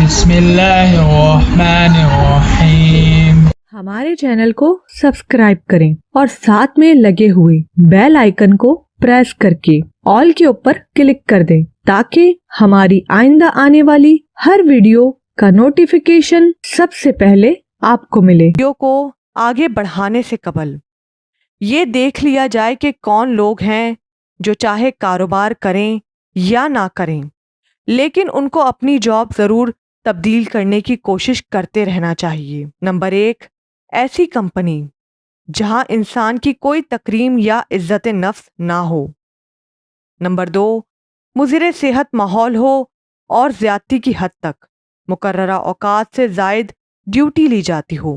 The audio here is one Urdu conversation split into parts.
بسم الله الرحمن الرحيم ہمارے چینل کو سبسکرائب کریں اور ساتھ میں لگے ہوئے بیل آئیکن کو پریس کر کے آل کے اوپر کلک کر دیں تاکہ ہماری آئندہ آنے والی ہر ویڈیو کا نوٹیفیکیشن سب سے پہلے آپ کو ملے۔ ویڈیو کو آگے بڑھانے سے قبل یہ دیکھ لیا جائے کہ کون لوگ ہیں جو چاہے کاروبار کریں یا نہ کریں لیکن ان کو اپنی جاب ضرور تبدیل کرنے کی کوشش کرتے رہنا چاہیے۔ نمبر ایک، ایسی کمپنی جہاں انسان کی کوئی تکریم یا عزت نفس نہ ہو۔ نمبر دو، مضر صحت ماحول ہو اور زیادتی کی حد تک مقررہ اوقات سے زائد ڈیوٹی لی جاتی ہو۔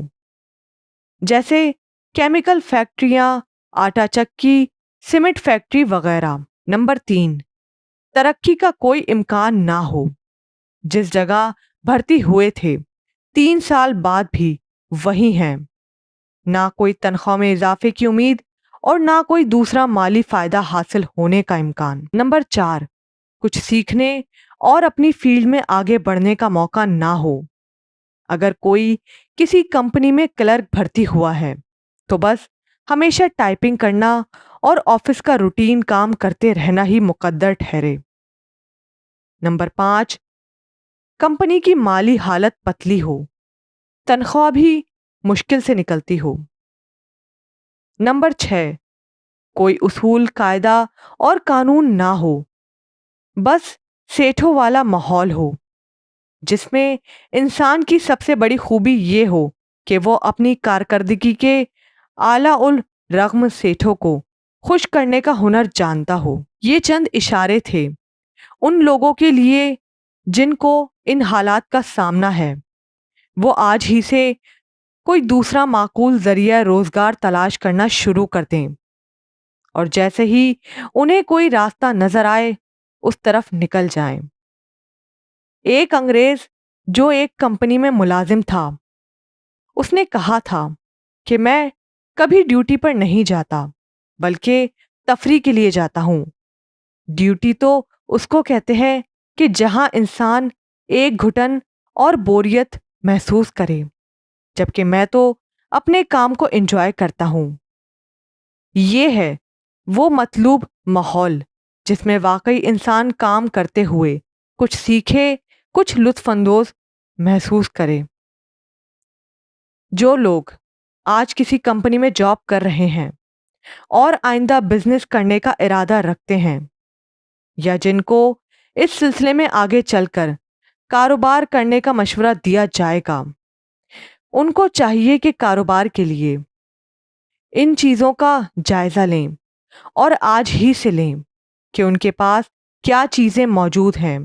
جیسے کیمیکل فیکٹریاں، آٹا چکی، سیمنٹ فیکٹری وغیرہ۔ نمبر تین، ترقی کا کوئی امکان نہ ہو۔ جس جگہ بھرتی ہوئے تھے۔ تین سال بعد بھی وہی ہیں۔ نہ کوئی تنخواہ میں اضافے کی امید اور نہ کوئی دوسرا مالی فائدہ حاصل ہونے کا امکان۔ نمبر چار، کچھ سیکھنے اور اپنی فیلڈ میں آگے بڑھنے کا موقع نہ ہو۔ اگر کوئی کسی کمپنی میں کلرک بھرتی ہوا ہے، تو بس ہمیشہ ٹائپنگ کرنا اور آفس کا روٹین کام کرتے رہنا ہی مقدر ٹھہرے۔ نمبر پانچ کمپنی کی مالی حالت پتلی ہو، تنخواہ بھی مشکل سے نکلتی ہو۔ نمبر چھ، کوئی اصول، قاعدہ اور قانون نہ ہو، بس سیٹھوں والا ماحول ہو، جس میں انسان کی سب سے بڑی خوبی یہ ہو کہ وہ اپنی کارکردگی کے اعلیٰ الرغم سیٹھوں کو خوش کرنے کا ہنر جانتا ہو۔ یہ چند اشارے تھے۔ ان لوگوں کے لیے جن کو ان حالات کا سامنا ہے۔ وہ آج ہی سے کوئی دوسرا معقول ذریعہ روزگار تلاش کرنا شروع کر دیں۔ اور جیسے ہی انہیں کوئی راستہ نظر آئے، اس طرف نکل جائیں۔ ایک انگریز جو ایک کمپنی میں ملازم تھا، اس نے کہا تھا کہ میں کبھی ڈیوٹی پر نہیں جاتا، بلکہ تفریح کے لیے جاتا ہوں۔ ڈیوٹی تو اس کو کہتے ہیں کہ جہاں انسان ایک گھٹن اور بوریت محسوس کرے، جبکہ میں تو اپنے کام کو انجوائے کرتا ہوں۔ یہ ہے وہ مطلوب ماحول جس میں واقعی انسان کام کرتے ہوئے کچھ سیکھے، کچھ لطف اندوز محسوس کرے۔ جو لوگ آج کسی کمپنی میں جاب کر رہے ہیں اور آئندہ بزنس کرنے کا ارادہ رکھتے ہیں یا جن کو اس سلسلے میں آگے چل کر کاروبار کرنے کا مشورہ دیا جائے گا۔ ان کو چاہیے کہ کاروبار کے لیے ان چیزوں کا جائزہ لیں اور آج ہی سے لیں کہ ان کے پاس کیا چیزیں موجود ہیں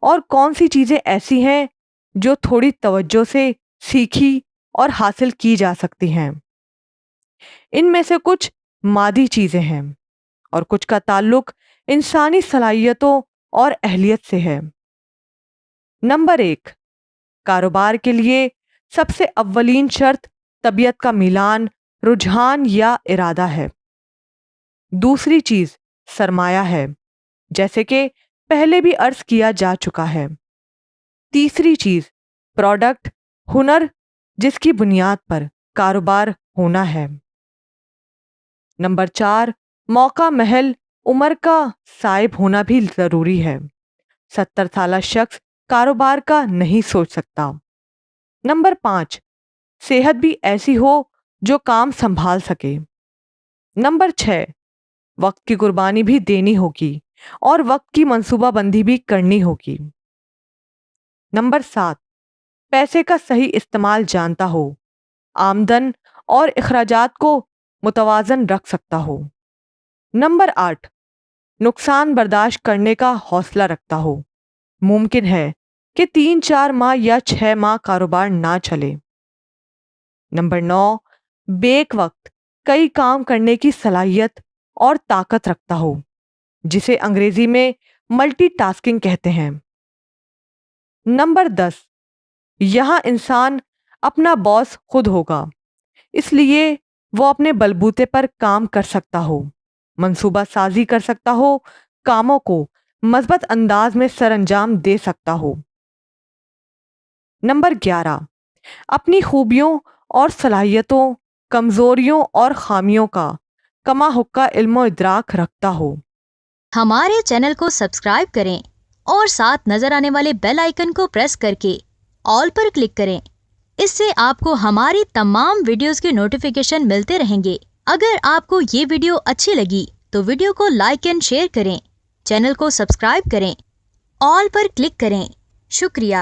اور کون سی چیزیں ایسی ہیں جو تھوڑی توجہ سے سیکھی اور حاصل کی جا سکتی ہیں۔ ان میں سے کچھ مادی چیزیں ہیں اور کچھ کا تعلق انسانی صلاحیتوں اور اہلیت سے ہے۔ نمبر ایک، کاروبار کے لیے سب سے اولین شرط طبیعت کا میلان، رجحان یا ارادہ ہے۔ دوسری چیز، سرمایہ ہے، جیسے کہ پہلے بھی عرض کیا جا چکا ہے۔ تیسری چیز، پروڈکٹ، ہنر، جس کی بنیاد پر کاروبار ہونا ہے۔ نمبر چار، موقع، محل عمر کا صاحب ہونا بھی ضروری ہے۔ ستر سالہ شخص کاروبار کا نہیں سوچ سکتا۔ نمبر پانچ، صحت بھی ایسی ہو جو کام سنبھال سکے۔ نمبر چھ، وقت کی قربانی بھی دینی ہوگی اور وقت کی منصوبہ بندی بھی کرنی ہوگی۔ نمبر سات، پیسے کا صحیح استعمال جانتا ہو۔ آمدن اور اخراجات کو متوازن رکھ سکتا ہو۔ نمبر آٹھ نقصان برداشت کرنے کا حوصلہ رکھتا ہو۔ ممکن ہے کہ تین چار ماہ یا چھ ماہ کاروبار نہ چلے۔ نمبر نو، بیک وقت کئی کام کرنے کی صلاحیت اور طاقت رکھتا ہو، جسے انگریزی میں ملٹی ٹاسکنگ کہتے ہیں۔ نمبر دس، یہاں انسان اپنا باس خود ہوگا، اس لیے وہ اپنے بلبوتے پر کام کر سکتا ہو۔ منصوبہ سازی کر سکتا ہو، کاموں کو مثبت انداز میں سر انجام دے سکتا ہو۔ نمبر گیارہ، اپنی خوبیوں اور صلاحیتوں، کمزوریوں اور خامیوں کا کما حقہ علم و ادراک رکھتا ہو۔ ہمارے چینل کو سبسکرائب کریں اور ساتھ نظر آنے والے بیل آئیکن کو پریس کر کے آل پر کلک کریں۔ اس سے آپ کو ہماری تمام ویڈیوز کی نوٹیفیکیشن ملتے رہیں گے۔ اگر آپ کو یہ ویڈیو اچھی لگی تو ویڈیو کو لائک اینڈ شیئر کریں، چینل کو سبسکرائب کریں، آل پر کلک کریں۔ شکریہ۔